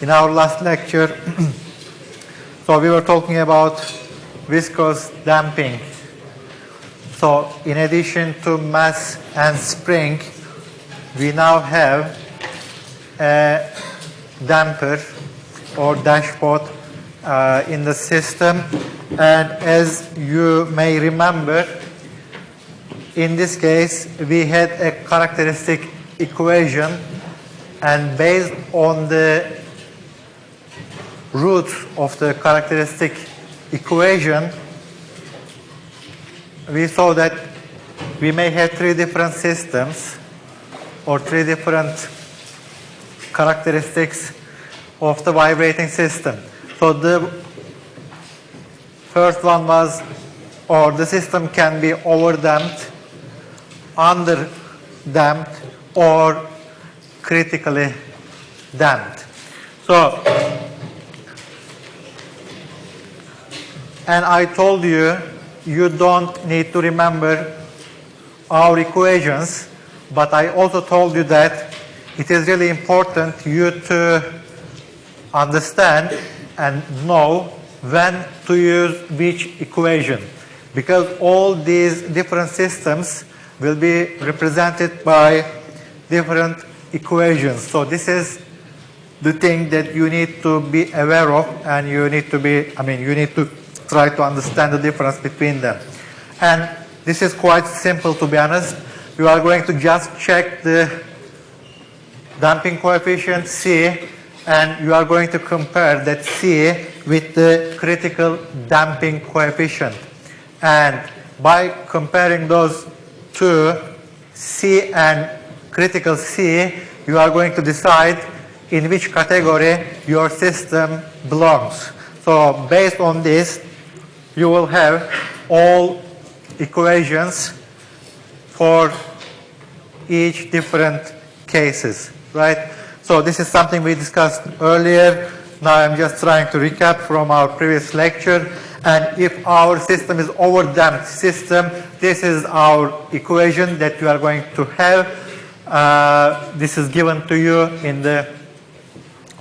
in our last lecture, so we were talking about viscous damping. So in addition to mass and spring, we now have a damper or dashpot uh, in the system. And as you may remember, in this case, we had a characteristic equation and based on the roots of the characteristic equation, we saw that we may have three different systems or three different characteristics of the vibrating system. So the first one was, or the system can be overdamped, underdamped, or critically damped. So, and I told you, you don't need to remember our equations, but I also told you that it is really important you to understand and know when to use which equation because all these different systems will be represented by different equations. So this is the thing that you need to be aware of and you need to be, I mean, you need to try to understand the difference between them. And this is quite simple to be honest. You are going to just check the damping coefficient C and you are going to compare that C with the critical damping coefficient. And by comparing those two, C and critical C, you are going to decide in which category your system belongs. So based on this, you will have all equations for each different cases, right? So this is something we discussed earlier. Now I'm just trying to recap from our previous lecture. And if our system is overdamped system, this is our equation that you are going to have. Uh, this is given to you in the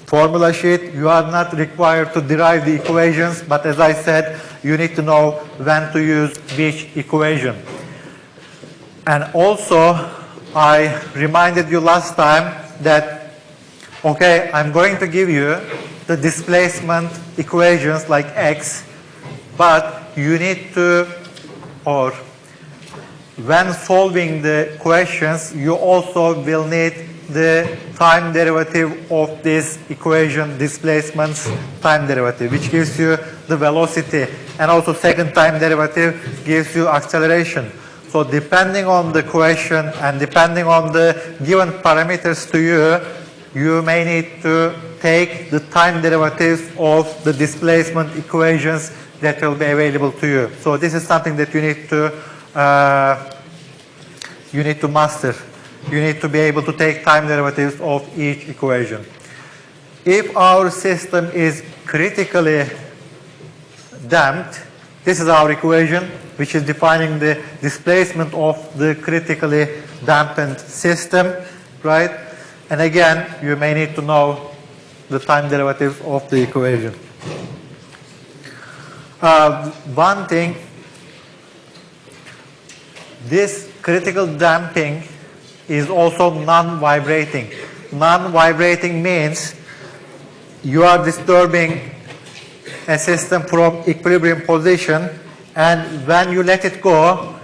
formula sheet. You are not required to derive the equations, but as I said, you need to know when to use which equation. And also, I reminded you last time that, okay, I'm going to give you the displacement equations like x, but you need to, or when solving the questions, you also will need the time derivative of this equation, displacements time derivative, which gives you the velocity. And also second time derivative gives you acceleration. So depending on the question and depending on the given parameters to you, you may need to take the time derivatives of the displacement equations that will be available to you. So this is something that you need to uh, you need to master. You need to be able to take time derivatives of each equation. If our system is critically damped, this is our equation, which is defining the displacement of the critically dampened system, right? And again, you may need to know the time derivatives of the equation. Uh, one thing, this critical damping is also non-vibrating. Non-vibrating means you are disturbing a system from equilibrium position and when you let it go,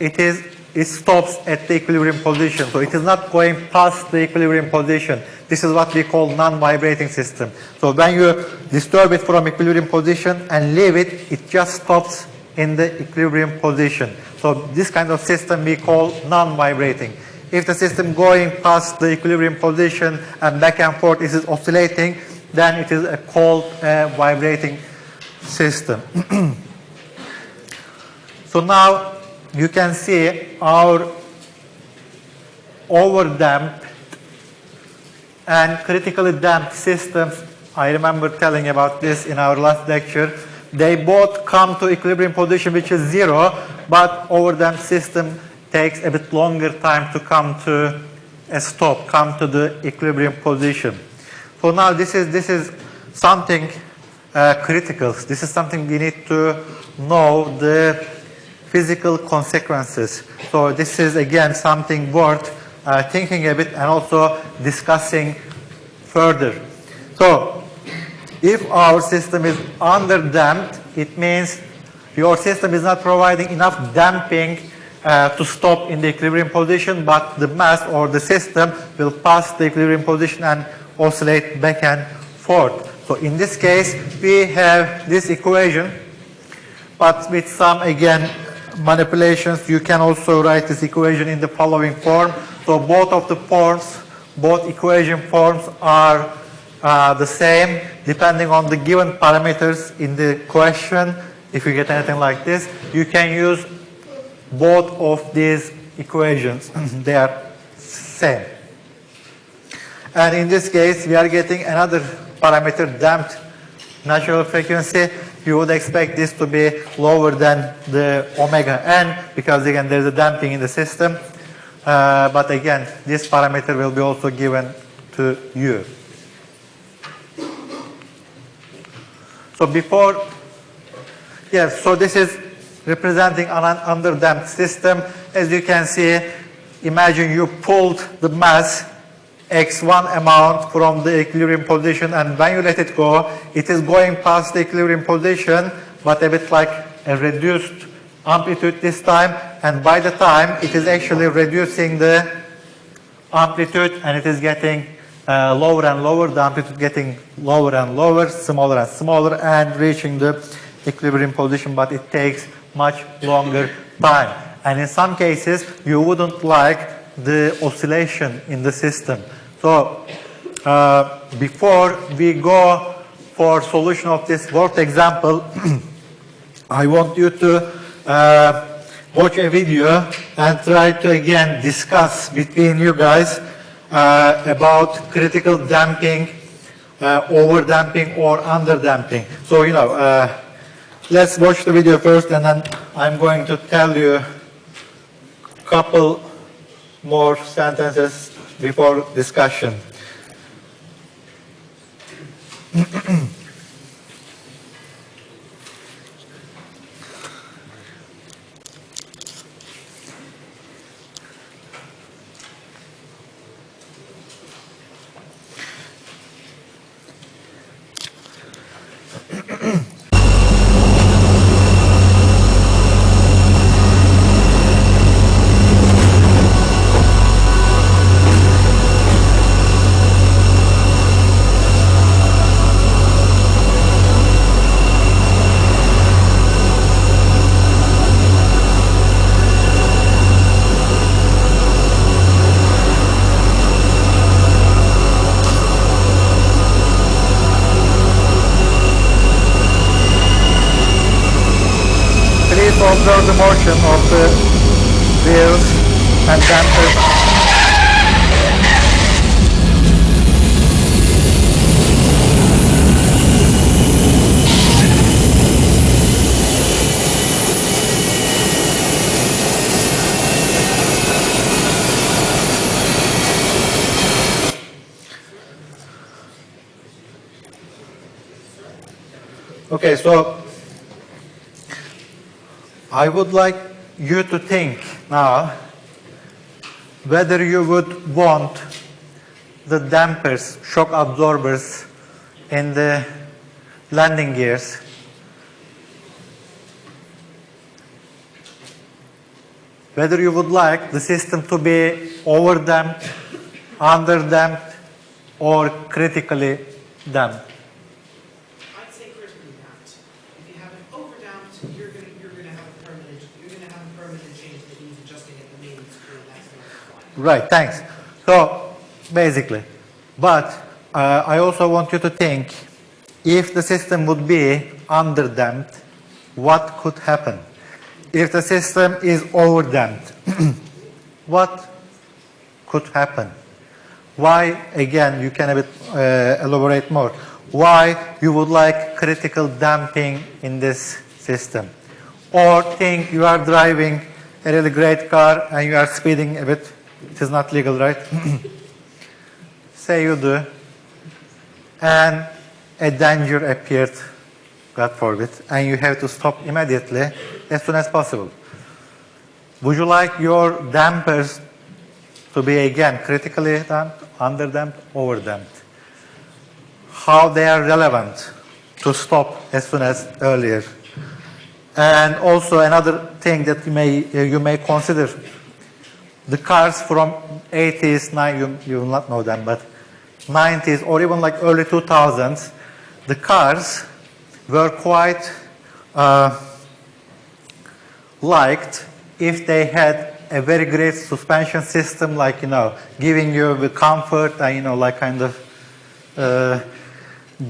it is it stops at the equilibrium position. So it is not going past the equilibrium position. This is what we call non-vibrating system. So when you disturb it from equilibrium position and leave it, it just stops in the equilibrium position. So this kind of system we call non-vibrating. If the system going past the equilibrium position and back and forth is oscillating, then it is a called uh, vibrating system. so now you can see our overdamped and critically damped systems. I remember telling about this in our last lecture. They both come to equilibrium position which is zero, but overdamped system takes a bit longer time to come to a stop, come to the equilibrium position. So now this is, this is something uh, critical. This is something we need to know the physical consequences. So this is again something worth uh, thinking a bit and also discussing further. So if our system is under-damped, it means your system is not providing enough damping uh, to stop in the equilibrium position, but the mass or the system will pass the equilibrium position and oscillate back and forth. So in this case, we have this equation, but with some, again, manipulations, you can also write this equation in the following form. So both of the forms, both equation forms are uh, the same depending on the given parameters in the question. If you get anything like this, you can use both of these equations. they are same. And in this case, we are getting another parameter damped natural frequency. You would expect this to be lower than the omega n because again there's a damping in the system. Uh, but again, this parameter will be also given to you. So before, yes, so this is representing an underdamped system. As you can see, imagine you pulled the mass x1 amount from the equilibrium position and when you let it go, it is going past the equilibrium position but a bit like a reduced amplitude this time. And by the time it is actually reducing the amplitude and it is getting uh, lower and lower, the amplitude getting lower and lower, smaller and smaller and reaching the equilibrium position. But it takes much longer time. And in some cases you wouldn't like the oscillation in the system. So uh, before we go for solution of this word example, I want you to uh, watch a video and try to again discuss between you guys uh, about critical damping, uh, over damping or under damping. So, you know, uh, let's watch the video first and then I'm going to tell you a couple more sentences before discussion. observe the motion of the wheels and dampers. Okay, so I would like you to think now whether you would want the dampers, shock absorbers in the landing gears whether you would like the system to be over damped, under damped or critically damped. Right, thanks. So basically, but uh, I also want you to think if the system would be underdamped, what could happen? If the system is overdamped, what could happen? Why, again, you can a bit, uh, elaborate more. Why you would like critical damping in this system? Or think you are driving a really great car and you are speeding a bit it is not legal, right? Say you do. and a danger appeared, God forbid, and you have to stop immediately as soon as possible. Would you like your dampers to be again critically damped, under damped, over damped? How they are relevant to stop as soon as earlier. And also another thing that you may, you may consider, the cars from 80s, nine, you, you will not know them, but 90s or even like early 2000s, the cars were quite uh, liked if they had a very great suspension system, like, you know, giving you the comfort and, you know, like kind of uh,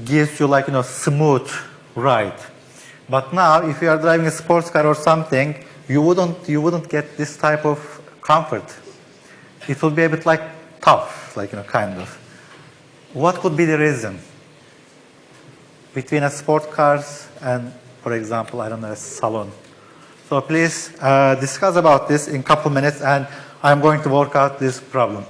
gives you like, you know, smooth ride. But now, if you are driving a sports car or something, you wouldn't, you wouldn't get this type of comfort. It will be a bit like tough, like, you know, kind of. What could be the reason between a sport cars and, for example, I don't know, a salon? So please uh, discuss about this in a couple minutes, and I'm going to work out this problem.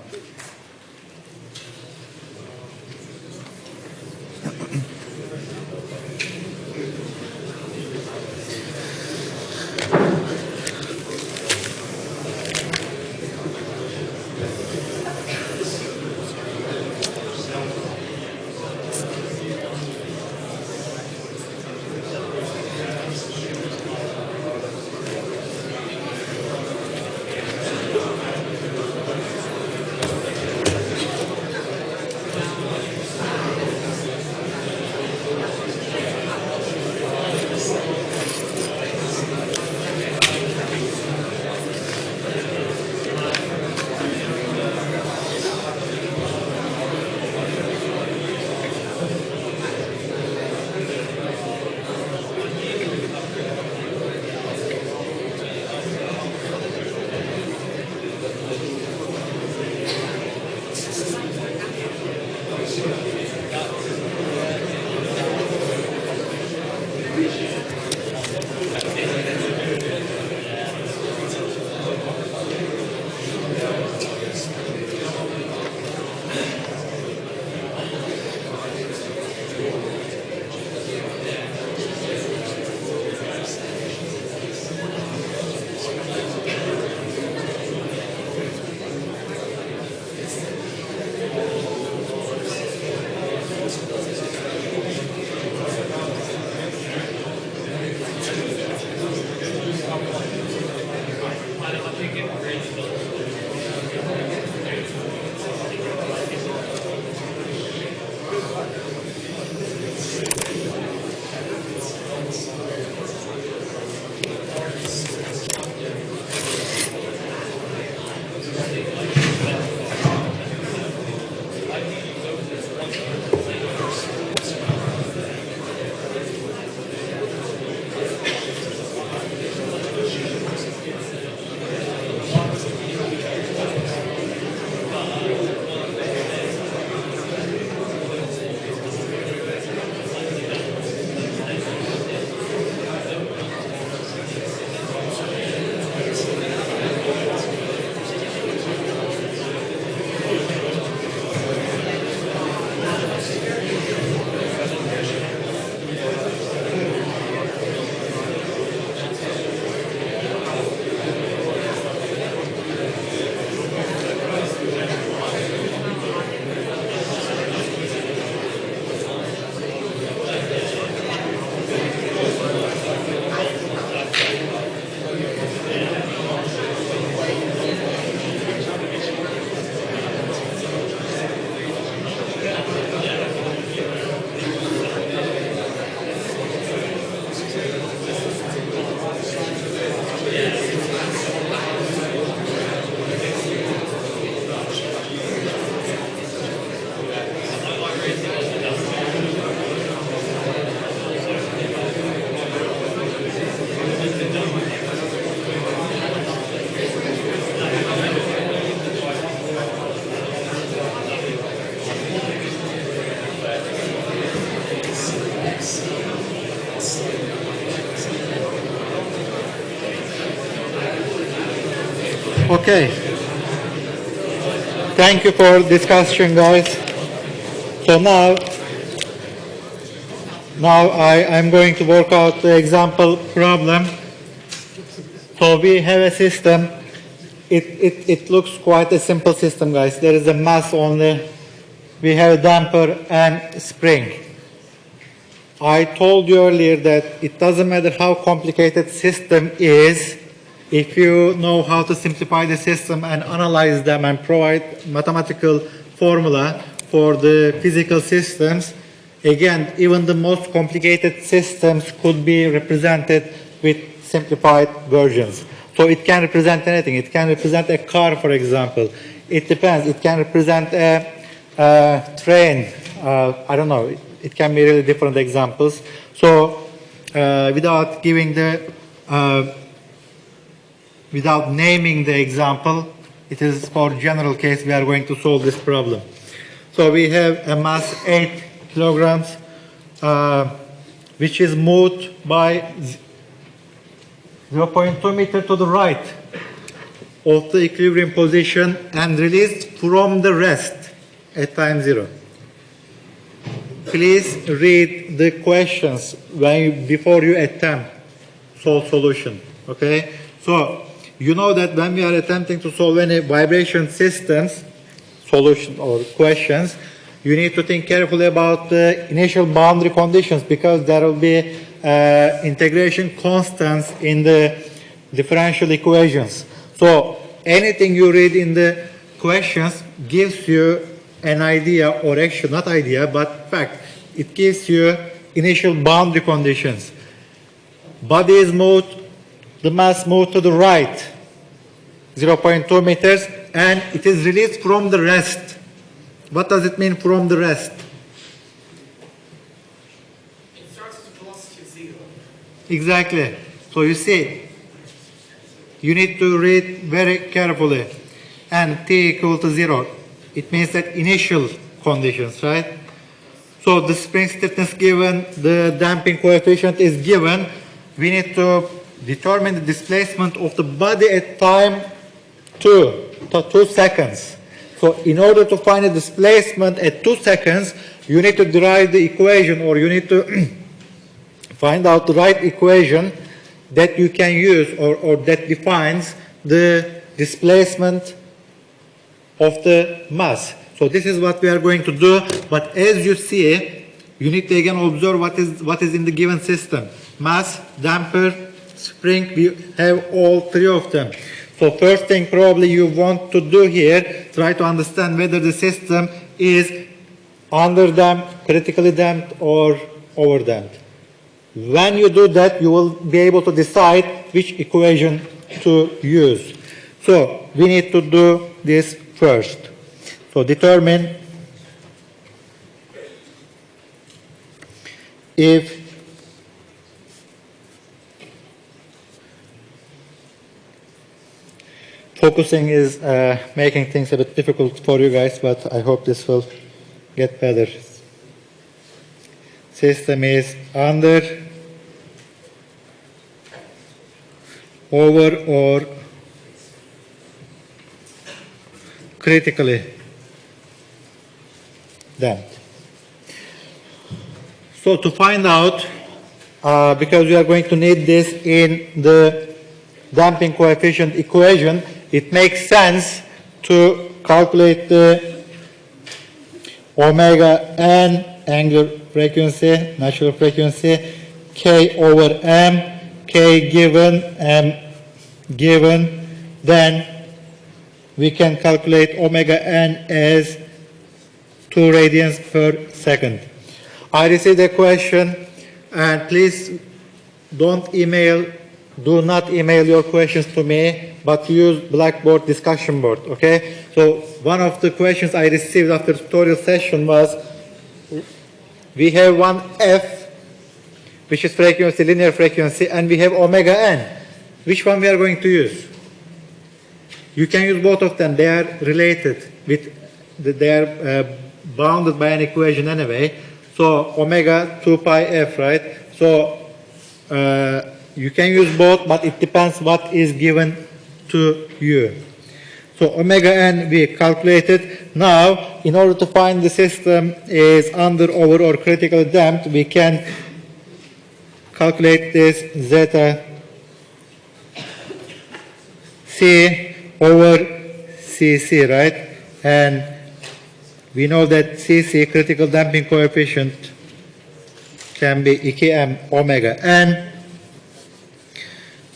Okay. Thank you for discussion, guys. So now Now I, I'm going to work out the example problem. So we have a system. It, it, it looks quite a simple system, guys. There is a mass only. We have a damper and spring. I told you earlier that it doesn't matter how complicated system is, if you know how to simplify the system and analyze them and provide mathematical formula for the physical systems, again, even the most complicated systems could be represented with simplified versions. So it can represent anything. It can represent a car, for example. It depends. It can represent a, a train. Uh, I don't know. It, can be really different examples. So uh, without giving the, uh, without naming the example, it is for general case we are going to solve this problem. So we have a mass 8 kilograms, uh, which is moved by 0.2 meter to the right of the equilibrium position and released from the rest at time zero. Please read the questions when before you attempt solve solution. Okay? So you know that when we are attempting to solve any vibration systems solution or questions, you need to think carefully about the initial boundary conditions because there will be uh, integration constants in the differential equations. So anything you read in the questions gives you an idea or actually not idea but fact. It gives you initial boundary conditions. Body is moved, the mass moved to the right 0.2 meters and it is released from the rest. What does it mean from the rest? It starts at velocity zero. Exactly. So you see, you need to read very carefully. And t equal to zero. It means that initial conditions, right? So the spring stiffness given, the damping coefficient is given. We need to determine the displacement of the body at time two, two seconds. So in order to find the displacement at two seconds, you need to derive the equation or you need to find out the right equation that you can use or, or that defines the displacement of the mass. So this is what we are going to do, but as you see, you need to again observe what is, what is in the given system. Mass, damper, spring, we have all three of them. So first thing probably you want to do here, try to understand whether the system is under damped, critically damped, or over damped. When you do that, you will be able to decide which equation to use. So we need to do this first. So determine if focusing is uh, making things a bit difficult for you guys, but I hope this will get better. System is under, over, or critically damped. So to find out, uh, because we are going to need this in the damping coefficient equation, it makes sense to calculate the omega n angular frequency, natural frequency, k over m, k given, m given, then we can calculate omega n as 2 radians per second. I received a question and please don't email, do not email your questions to me, but use Blackboard discussion board, okay? So one of the questions I received after tutorial session was, we have one F, which is frequency, linear frequency, and we have omega n. Which one we are going to use? You can use both of them. They are related with, they are uh, bounded by an equation anyway. So omega 2 pi f, right? So uh, you can use both, but it depends what is given to you. So omega n we calculated. Now, in order to find the system is under, over, or critically damped, we can calculate this zeta C over CC, right? And we know that CC, critical damping coefficient, can be EKM omega n.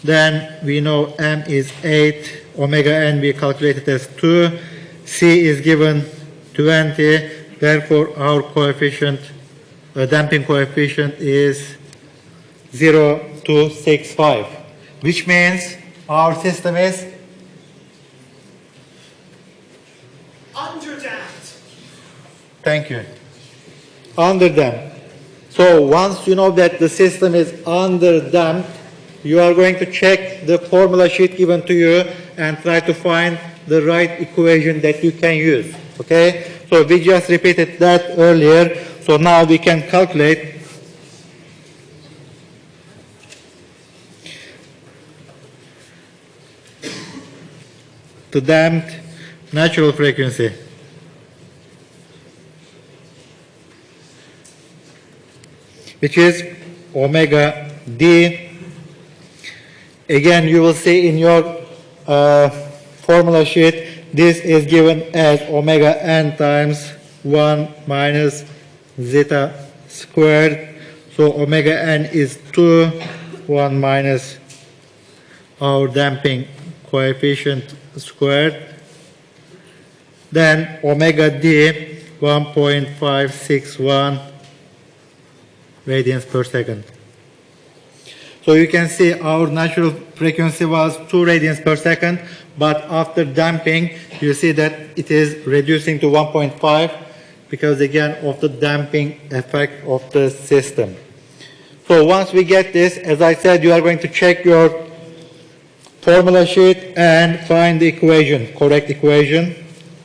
Then we know m is 8, omega n we calculated as 2, C is given 20, therefore our coefficient, uh, damping coefficient is 0.265, which means our system is Underdamped. Thank you. Under damped. So once you know that the system is under damped, you are going to check the formula sheet given to you and try to find the right equation that you can use. Okay? So we just repeated that earlier. So now we can calculate the damped natural frequency. which is omega d. Again, you will see in your uh, formula sheet, this is given as omega n times 1 minus zeta squared. So omega n is 2, 1 minus our damping coefficient squared. Then omega d 1.561 radians per second. So you can see our natural frequency was 2 radians per second, but after damping, you see that it is reducing to 1.5 because again of the damping effect of the system. So once we get this, as I said, you are going to check your formula sheet and find the equation, correct equation.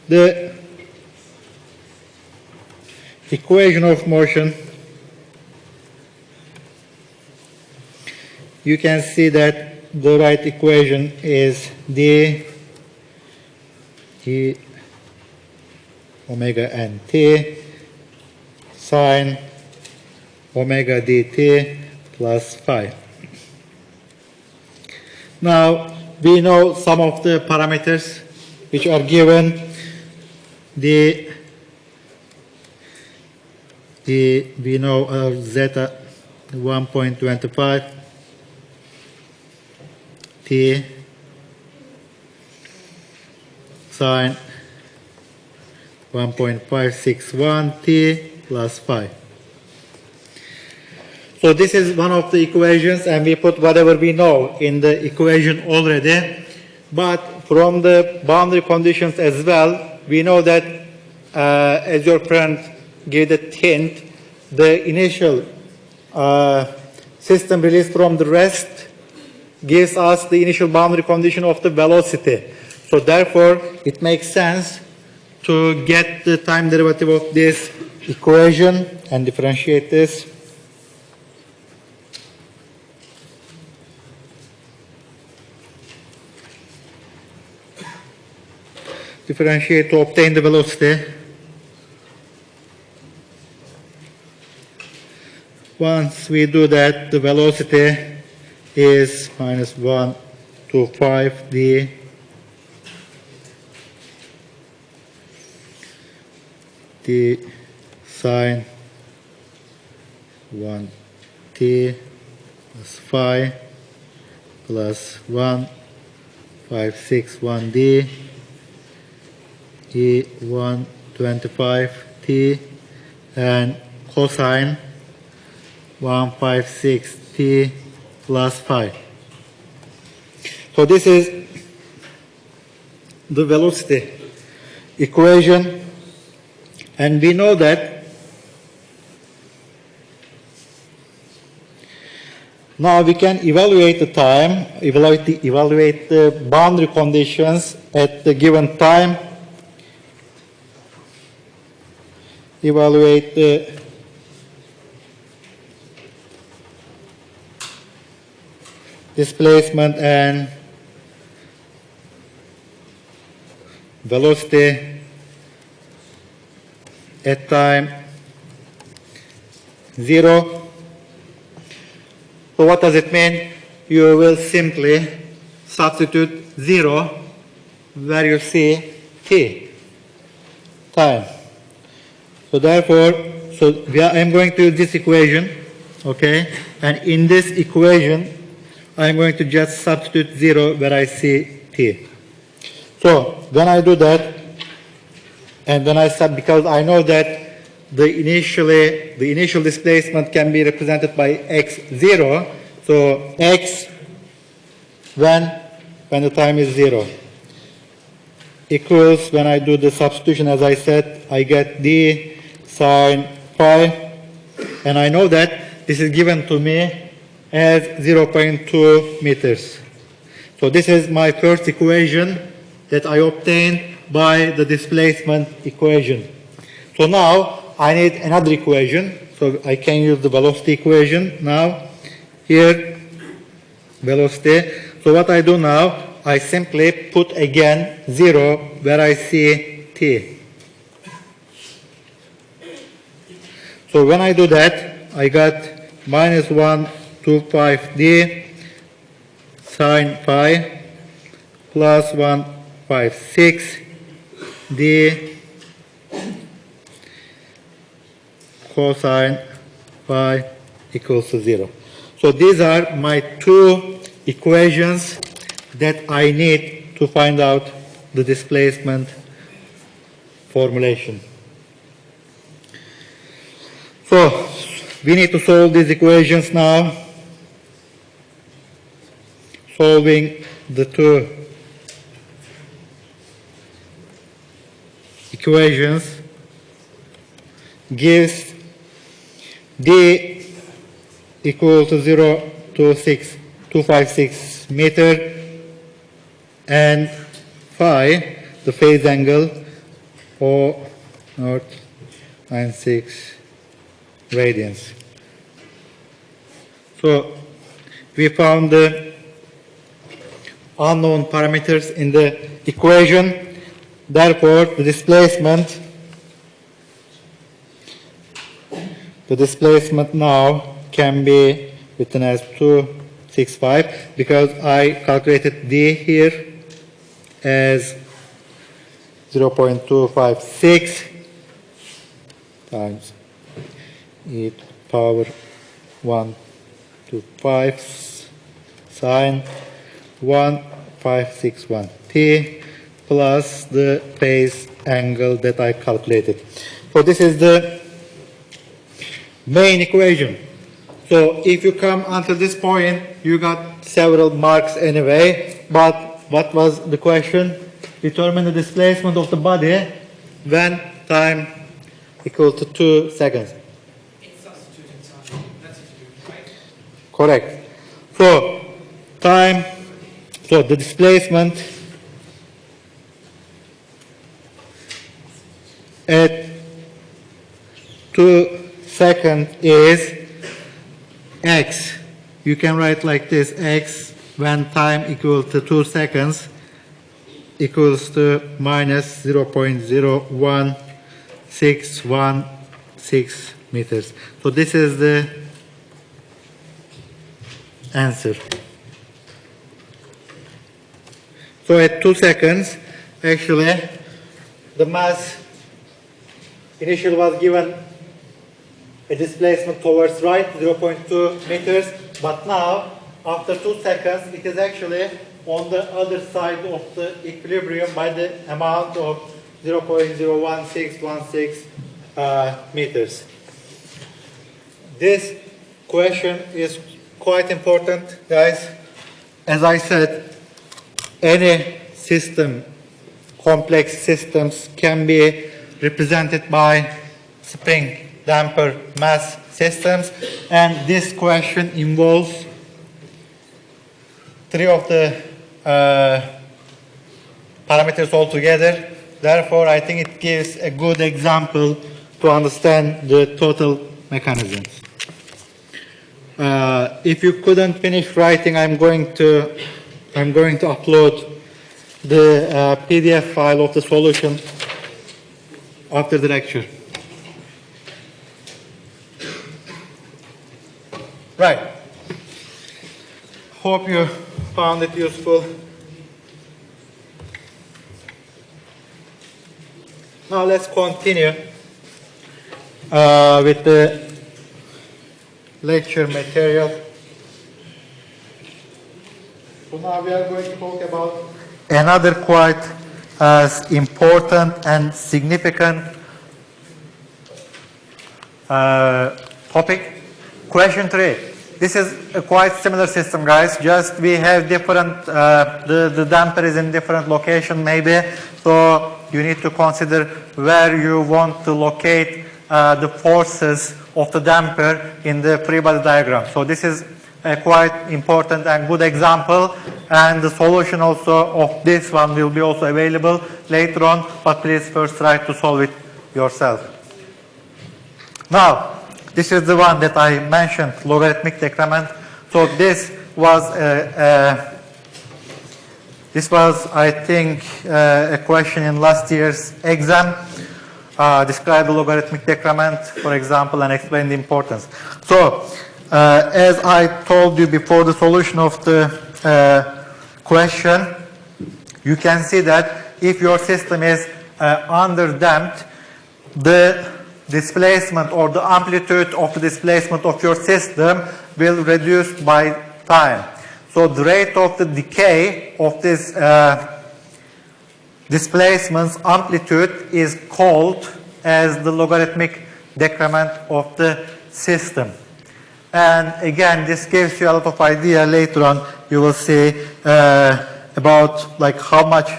The equation of motion you can see that the right equation is d e omega n t sine omega dt plus phi. Now, we know some of the parameters which are given. The, the we know uh, zeta 1.25 t sine 1.561 t plus phi. So this is one of the equations and we put whatever we know in the equation already. But from the boundary conditions as well, we know that uh, as your friend gave the hint, the initial uh, system released from the rest gives us the initial boundary condition of the velocity. So therefore, it makes sense to get the time derivative of this equation and differentiate this. Differentiate to obtain the velocity. Once we do that, the velocity is minus 1 to 5 d. Sine 1 t plus phi plus 1 5 6 1 d. E 1 25 t and cosine 1 5 6 plus phi. So this is the velocity equation and we know that now we can evaluate the time, evaluate the, evaluate the boundary conditions at the given time, evaluate the displacement and velocity at time 0 So what does it mean? You will simply substitute 0 where you see t, time. So therefore, so we are, I'm going to use this equation, okay? And in this equation, I'm going to just substitute 0 where I see t. So when I do that, and then I sub, because I know that the initially, the initial displacement can be represented by x0, so x when, when the time is 0 equals, when I do the substitution, as I said, I get d sine phi, and I know that this is given to me as 0.2 meters. So this is my first equation that I obtained by the displacement equation. So now I need another equation, so I can use the velocity equation now. Here, velocity. So what I do now, I simply put again 0 where I see t. So when I do that, I got minus 125d sine phi plus 156d cosine phi equals to 0. So these are my two equations that I need to find out the displacement formulation. So we need to solve these equations now. Solving the two equations gives d equal to 0 to 6, 256 meter and phi, the phase angle, or not 96 radians. So we found the unknown parameters in the equation. Therefore, the displacement the displacement now can be written as 265 because I calculated d here as 0.256 times e to the power 1 to 5 sine 1561 t plus the phase angle that I calculated. So this is the main equation. So if you come until this point, you got several marks anyway, but what was the question? Determine the displacement of the body when time equal to 2 seconds. Correct. So, time, so the displacement at 2 seconds is x. You can write like this, x when time equals to 2 seconds equals to minus 0.01616 meters. So this is the answer. So at 2 seconds, actually, the mass initially was given a displacement towards right, 0.2 meters, but now, after 2 seconds, it is actually on the other side of the equilibrium by the amount of 0.01616 uh, meters. This question is quite important, guys. As I said, any system, complex systems can be represented by spring damper mass systems, and this question involves three of the uh, parameters altogether. Therefore, I think it gives a good example to understand the total mechanisms. Uh, if you couldn't finish writing, I'm going to I'm going to upload the uh, PDF file of the solution after the lecture. Right. Hope you found it useful. Now let's continue uh, with the lecture material. So now we are going to talk about another quite as important and significant uh, topic. Question three. This is a quite similar system, guys. Just we have different, uh, the, the damper is in different location maybe. So you need to consider where you want to locate uh, the forces of the damper in the free body diagram. So this is a quite important and good example and the solution also of this one will be also available later on but please first try to solve it yourself. Now this is the one that I mentioned logarithmic decrement. So this was this was, I think, a question in last year's exam. Uh, describe the logarithmic decrement, for example, and explain the importance. So, uh, as I told you before the solution of the uh, question, you can see that if your system is uh, underdamped, the displacement or the amplitude of the displacement of your system will reduce by time. So the rate of the decay of this uh, displacement's amplitude is called as the logarithmic decrement of the system. And again, this gives you a lot of idea later on. You will see uh, about like how much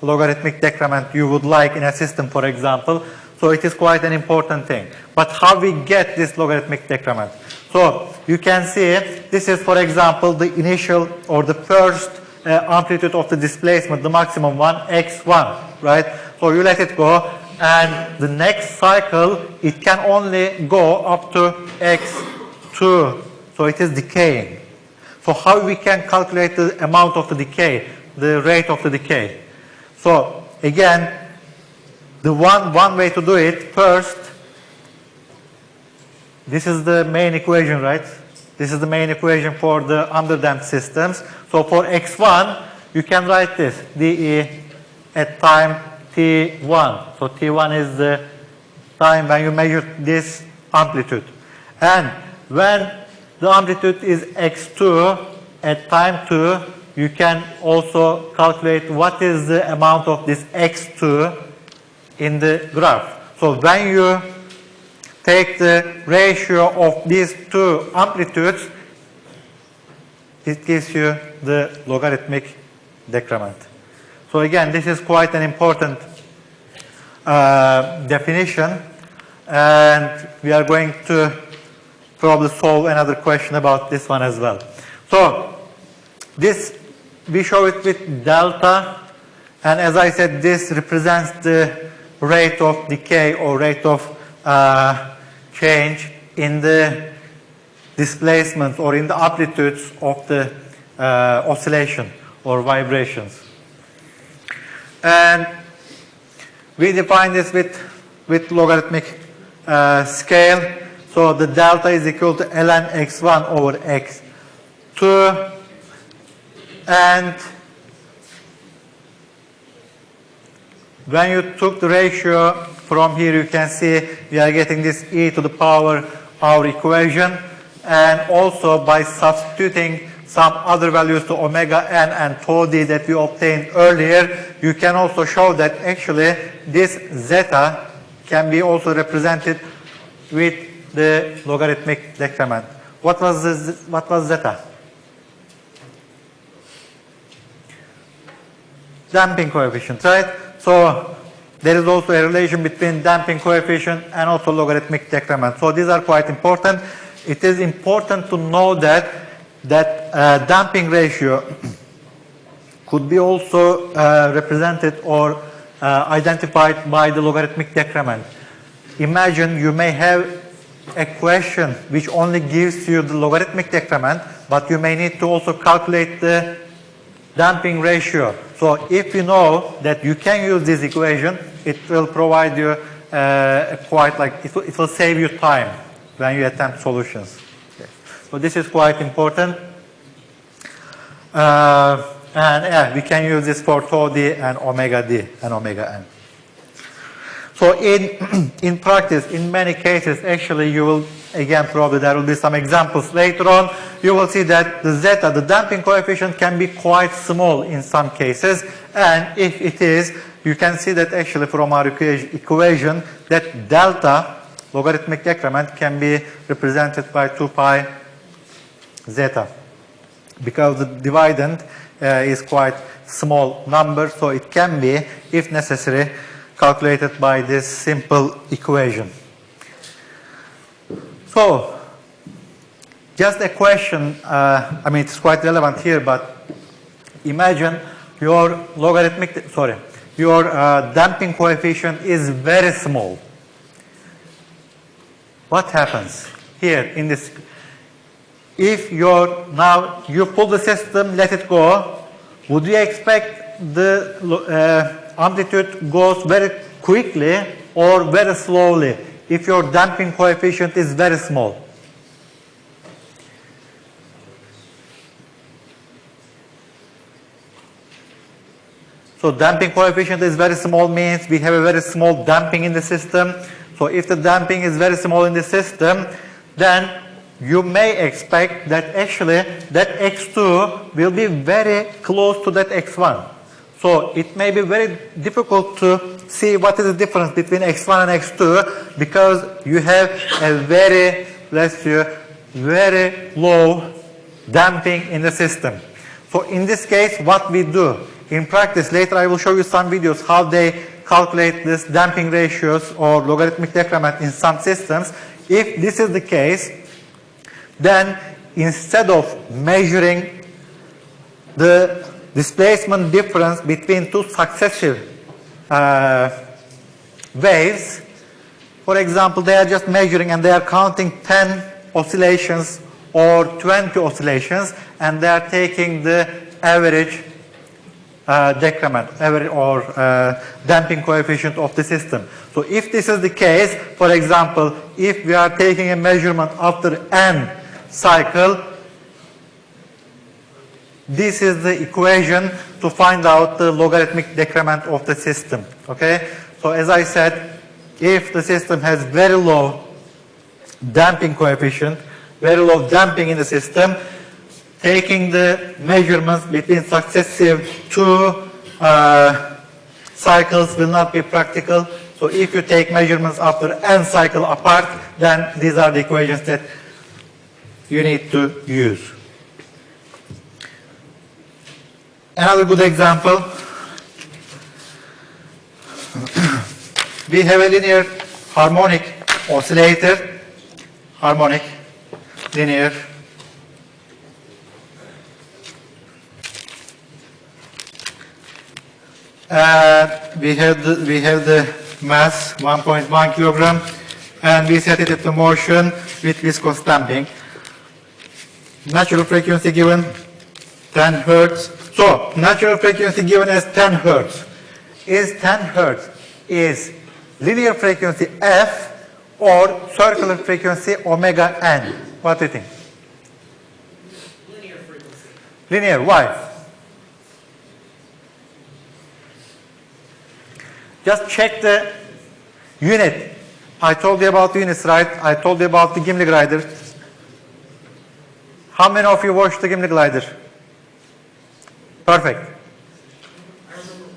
logarithmic decrement you would like in a system, for example. So it is quite an important thing. But how we get this logarithmic decrement? So you can see this is, for example, the initial or the first uh, amplitude of the displacement, the maximum one, x1, right? So you let it go, and the next cycle, it can only go up to x2. So it is decaying. So how we can calculate the amount of the decay, the rate of the decay? So again, the one, one way to do it, first, this is the main equation, right? This is the main equation for the underdamped systems. So for x1, you can write this, dE at time t1. So t1 is the time when you measure this amplitude. And when the amplitude is x2 at time 2, you can also calculate what is the amount of this x2 in the graph. So when you take the ratio of these two amplitudes, it gives you the logarithmic decrement. So again, this is quite an important uh, definition and we are going to probably solve another question about this one as well. So this, we show it with delta and as I said, this represents the rate of decay or rate of uh, change in the displacement or in the amplitudes of the uh, oscillation or vibrations. And we define this with, with logarithmic uh, scale. So the delta is equal to ln x1 over x2 and when you took the ratio from here you can see we are getting this e to the power our equation and also by substituting some other values to omega n and tau d that we obtained earlier you can also show that actually this zeta can be also represented with the logarithmic decrement. What was the, what was zeta? Damping coefficient, right? So there is also a relation between damping coefficient and also logarithmic decrement. So these are quite important. It is important to know that that uh, damping ratio could be also uh, represented or uh, identified by the logarithmic decrement. Imagine you may have a question which only gives you the logarithmic decrement, but you may need to also calculate the damping ratio. So if you know that you can use this equation, it will provide you uh, quite like, it will, it will save you time when you attempt solutions. Okay. So this is quite important. Uh, and yeah, we can use this for tau d and omega d and omega n. So in, in practice, in many cases, actually you will, again, probably there will be some examples later on, you will see that the zeta, the damping coefficient can be quite small in some cases. And if it is, you can see that actually from our equa- equation that delta, logarithmic decrement, can be represented by 2 pi zeta because the dividend uh, is quite small number, so it can be, if necessary, calculated by this simple equation. So, just a question, uh, I mean, it's quite relevant here, but imagine your logarithmic, sorry, your uh, damping coefficient is very small. What happens here in this if you're now you pull the system, let it go, would you expect the uh, amplitude goes very quickly or very slowly if your damping coefficient is very small? So damping coefficient is very small means we have a very small damping in the system. So if the damping is very small in the system, then you may expect that actually that x2 will be very close to that x1. So it may be very difficult to see what is the difference between x1 and x2 because you have a very, let's say, very low damping in the system. So in this case, what we do in practice, later I will show you some videos how they calculate this damping ratios or logarithmic decrement in some systems. If this is the case, then instead of measuring the displacement difference between two successive uh, waves, for example, they are just measuring and they are counting 10 oscillations or 20 oscillations and they are taking the average uh, decrement or uh, damping coefficient of the system. So if this is the case, for example, if we are taking a measurement after n cycle, this is the equation to find out the logarithmic decrement of the system. Okay? So as I said, if the system has very low damping coefficient, very low damping in the system, taking the measurements between successive two uh, cycles will not be practical. So if you take measurements after n cycle apart, then these are the equations that you need to use. Another good example. we have a linear harmonic oscillator, harmonic, linear, Uh, we have the, we have the mass 1.1 kilogram and we set it into motion with viscous damping. Natural frequency given 10 hertz. So natural frequency given as 10 hertz. Is 10 hertz is linear frequency f or circular frequency omega n? What do you think? Linear frequency. Linear, why? Just check the unit. I told you about units, right? I told you about the Gimli glider. How many of you watched the Gimli glider? Perfect. I remember,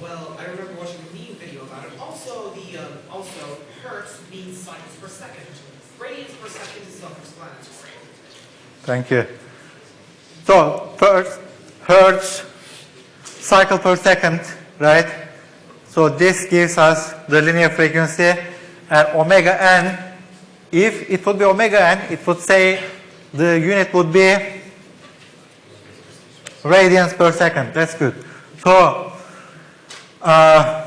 well, I remember watching a meme video about it. Also, the, um, also, hertz means cycles per second. Radians per second is self-explanatory. Thank you. So first, hertz, cycle per second, right? So this gives us the linear frequency and omega n. If it would be omega n, it would say the unit would be radians per second. That's good. So uh,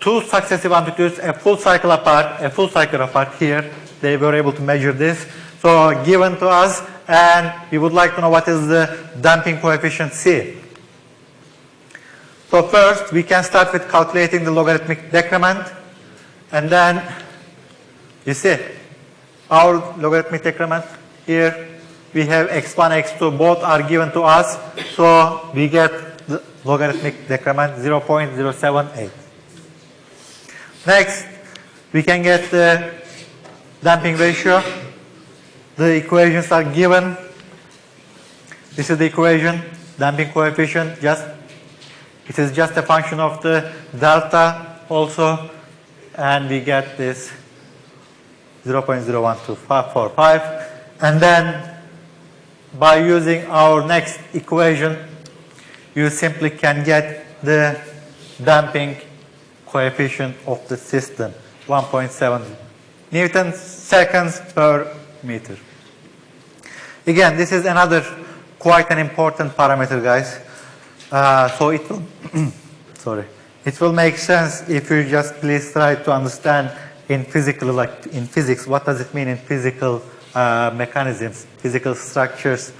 two successive amplitudes, a full cycle apart, a full cycle apart here, they were able to measure this. So given to us, and we would like to know what is the damping coefficient C. So first, we can start with calculating the logarithmic decrement, and then, you see, our logarithmic decrement here, we have x1, x2, both are given to us, so we get the logarithmic decrement 0.078. Next, we can get the damping ratio. The equations are given. This is the equation, damping coefficient, just, it is just a function of the delta also, and we get this 0.01245. And then by using our next equation, you simply can get the damping coefficient of the system, 1.7 Newton seconds per meter. Again, this is another quite an important parameter, guys. Uh, so it will, sorry, it will make sense if you just please try to understand in physical, like in physics, what does it mean in physical uh, mechanisms, physical structures.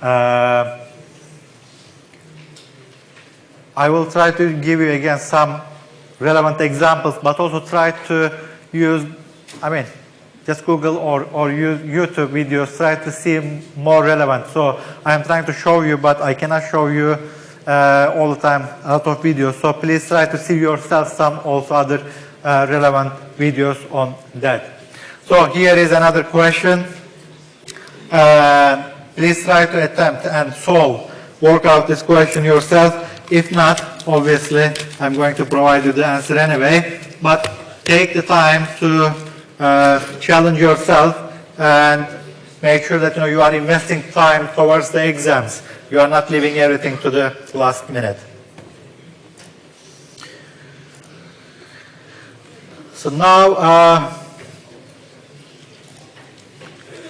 Uh, I will try to give you again some relevant examples, but also try to use, I mean, just Google or, or use YouTube videos, try to see more relevant. So I'm trying to show you, but I cannot show you uh, all the time a lot of videos. So please try to see yourself some also other uh, relevant videos on that. So here is another question. Uh, please try to attempt and solve, work out this question yourself. If not, obviously, I'm going to provide you the answer anyway. But take the time to uh, challenge yourself and make sure that you, know, you are investing time towards the exams. You are not leaving everything to the last minute. So now, uh,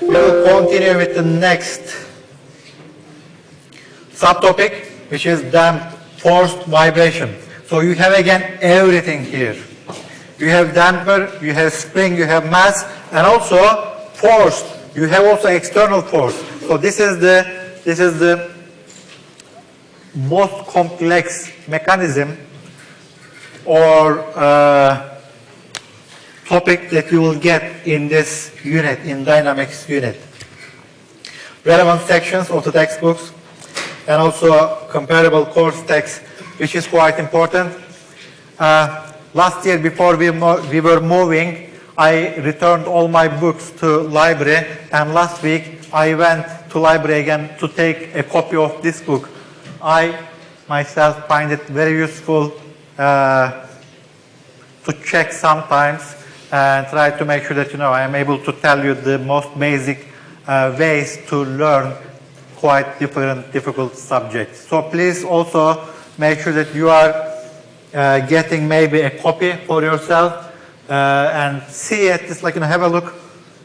we will continue with the next subtopic, which is damped forced vibration. So you have again everything here. You have damper, you have spring, you have mass, and also force. You have also external force. So this is the this is the most complex mechanism or uh, topic that you will get in this unit, in dynamics unit. Relevant sections of the textbooks and also comparable course text, which is quite important. Uh, last year, before we, we were moving, I returned all my books to library, and last week I went to library again to take a copy of this book. I myself find it very useful uh, to check sometimes and try to make sure that you know I am able to tell you the most basic uh, ways to learn quite different difficult subjects. So please also make sure that you are uh, getting maybe a copy for yourself uh, and see it, just like you know, have a look.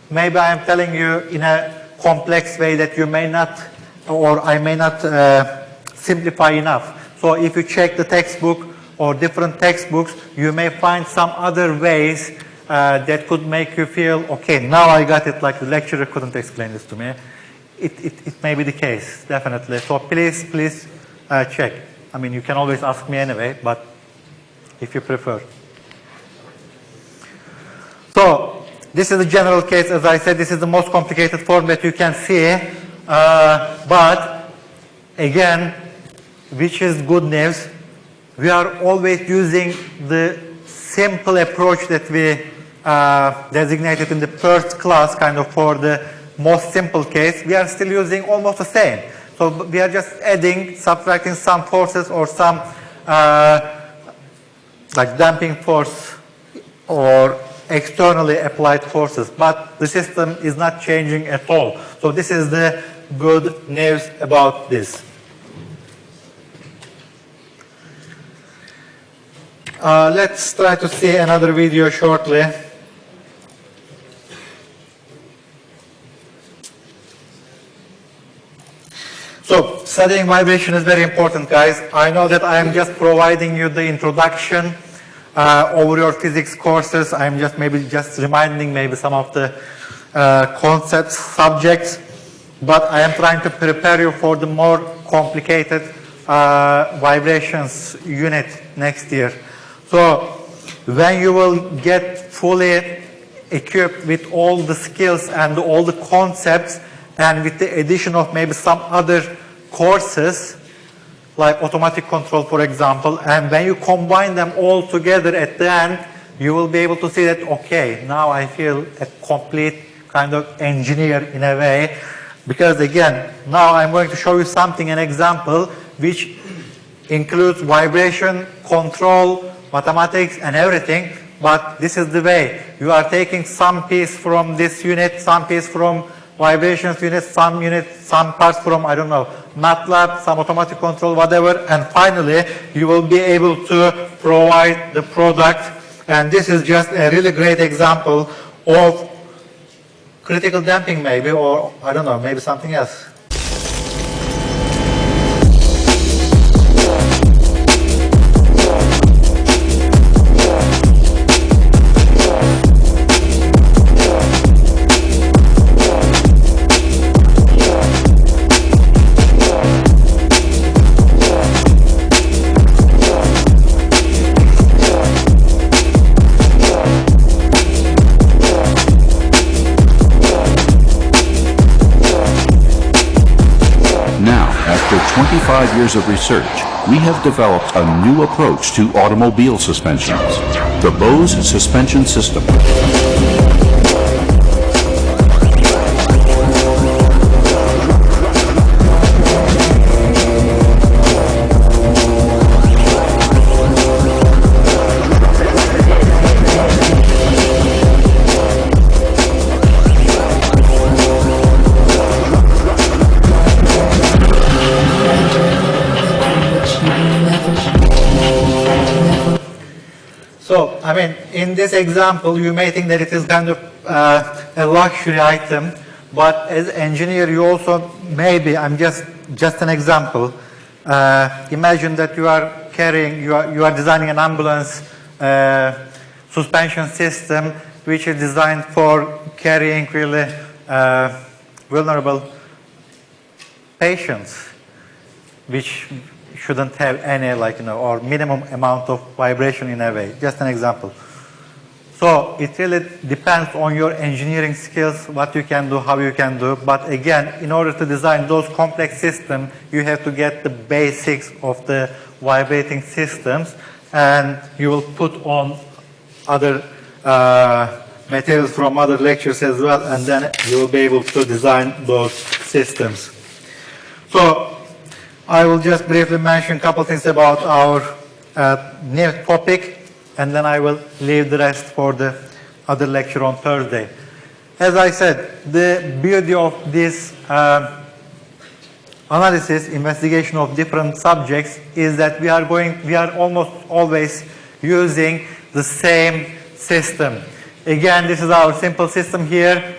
Maybe I am telling you in a complex way that you may not or I may not uh, simplify enough. So if you check the textbook or different textbooks, you may find some other ways uh, that could make you feel, okay, now I got it like the lecturer couldn't explain this to me. It, it, it may be the case, definitely. So please, please uh, check. I mean, you can always ask me anyway, but if you prefer. So this is the general case. As I said, this is the most complicated form that you can see. Uh, but again, which is good news, we are always using the simple approach that we uh, designated in the first class kind of for the most simple case. We are still using almost the same. So we are just adding, subtracting some forces or some uh, like damping force or externally applied forces, but the system is not changing at all. So this is the good news about this. Uh, let's try to see another video shortly. So studying vibration is very important, guys. I know that I am just providing you the introduction uh, over your physics courses. I'm just maybe just reminding maybe some of the uh, concepts, subjects, but I am trying to prepare you for the more complicated uh, vibrations unit next year. So when you will get fully equipped with all the skills and all the concepts, and with the addition of maybe some other courses, like automatic control, for example, and when you combine them all together at the end, you will be able to see that, okay, now I feel a complete kind of engineer in a way, because again, now I'm going to show you something, an example, which includes vibration, control, mathematics, and everything, but this is the way. You are taking some piece from this unit, some piece from vibrations unit, some unit, some parts from, I don't know, MATLAB, some automatic control, whatever, and finally, you will be able to provide the product, and this is just a really great example of critical damping maybe, or I don't know, maybe something else. Years of research, we have developed a new approach to automobile suspensions, the Bose Suspension System. In this example, you may think that it is kind of uh, a luxury item, but as engineer, you also maybe, I'm just, just an example, uh, imagine that you are carrying, you are, you are designing an ambulance uh, suspension system which is designed for carrying really uh, vulnerable patients which shouldn't have any like, you know, or minimum amount of vibration in a way. Just an example. So it really depends on your engineering skills, what you can do, how you can do. But again, in order to design those complex systems, you have to get the basics of the vibrating systems and you will put on other uh, materials from other lectures as well and then you will be able to design those systems. So I will just briefly mention a couple things about our uh, new topic, and then I will leave the rest for the other lecture on Thursday. As I said, the beauty of this uh, analysis, investigation of different subjects is that we are going, we are almost always using the same system. Again, this is our simple system here.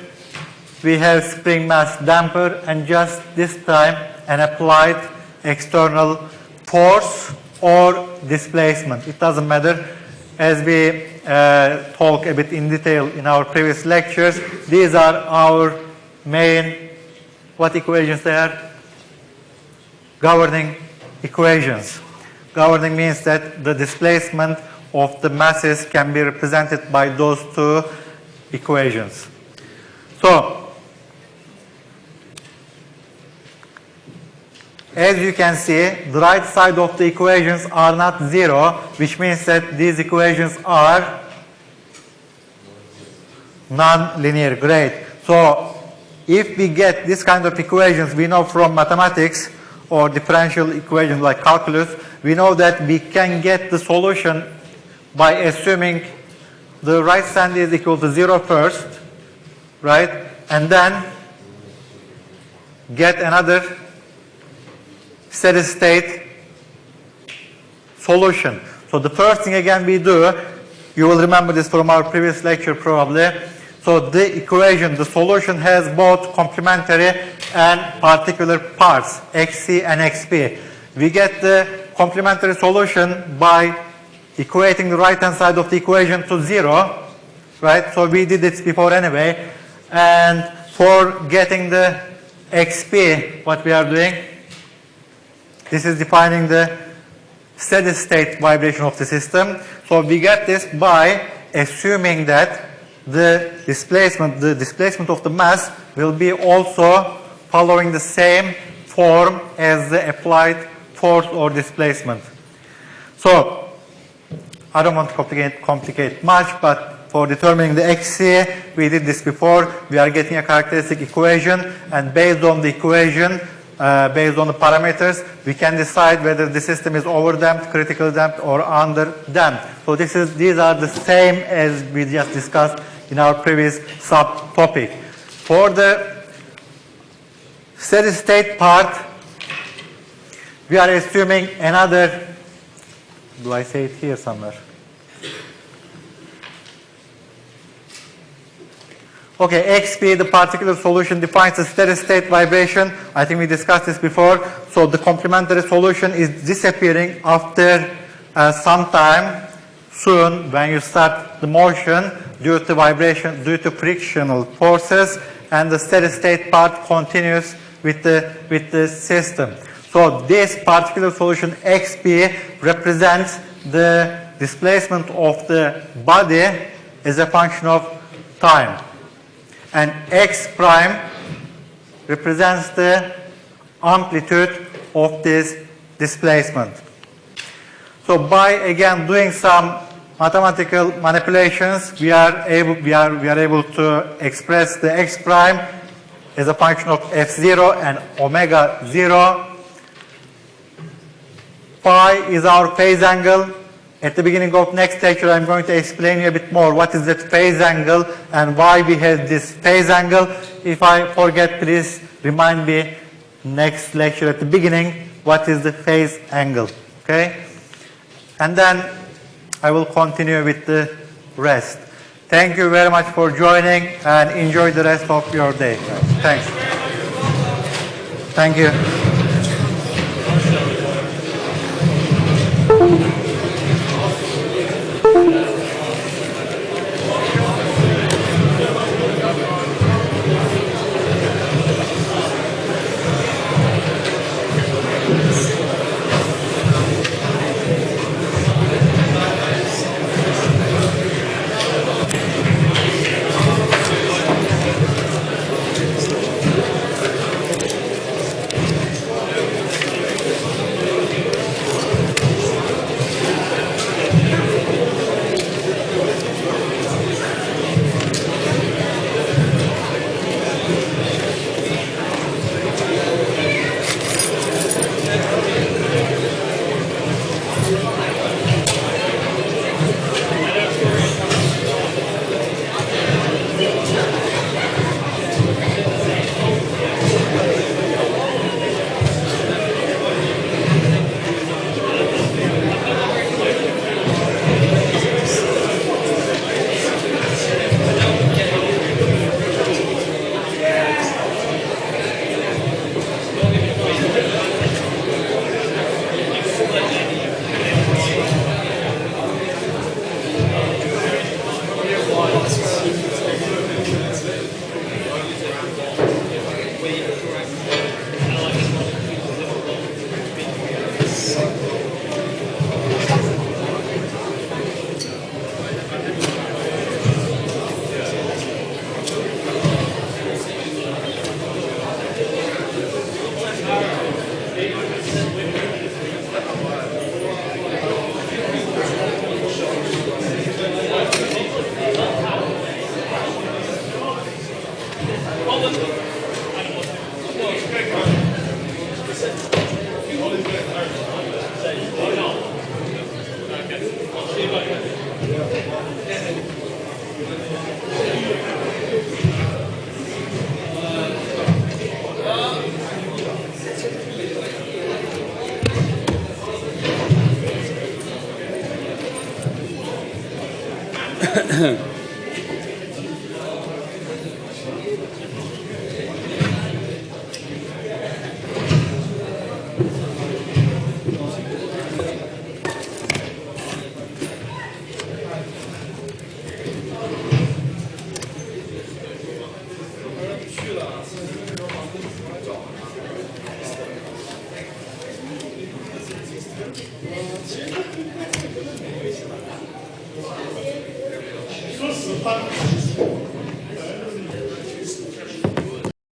We have spring mass damper, and just this time an applied external force or displacement. It doesn't matter. As we uh, talk a bit in detail in our previous lectures, these are our main, what equations they are? Governing equations. Governing means that the displacement of the masses can be represented by those two equations. So, As you can see, the right side of the equations are not zero, which means that these equations are non-linear. Great. So if we get this kind of equations, we know from mathematics or differential equations like calculus, we know that we can get the solution by assuming the right side is equal to zero first, right? And then get another steady state solution. So the first thing again we do, you will remember this from our previous lecture probably. So the equation, the solution has both complementary and particular parts, xc and xp. We get the complementary solution by equating the right hand side of the equation to zero, right? So we did this before anyway. And for getting the xp, what we are doing, this is defining the steady state vibration of the system. So we get this by assuming that the displacement, the displacement of the mass will be also following the same form as the applied force or displacement. So, I don't want to complicate, complicate much, but for determining the XC, we did this before. We are getting a characteristic equation, and based on the equation, uh, based on the parameters, we can decide whether the system is overdamped, critical damped, or underdamped. So this is, these are the same as we just discussed in our previous subtopic. For the steady state part, we are assuming another, do I say it here somewhere? Okay, XP, the particular solution defines the steady state vibration. I think we discussed this before. So the complementary solution is disappearing after uh, some time soon when you start the motion due to vibration, due to frictional forces, and the steady state part continues with the, with the system. So this particular solution XP represents the displacement of the body as a function of time and x prime represents the amplitude of this displacement. So by again doing some mathematical manipulations, we are able, we are, we are able to express the x prime as a function of f0 and omega 0. Phi is our phase angle. At the beginning of next lecture, I'm going to explain you a bit more what is that phase angle and why we have this phase angle. If I forget, please remind me next lecture at the beginning what is the phase angle. Okay? And then I will continue with the rest. Thank you very much for joining and enjoy the rest of your day. Thanks. Thank you.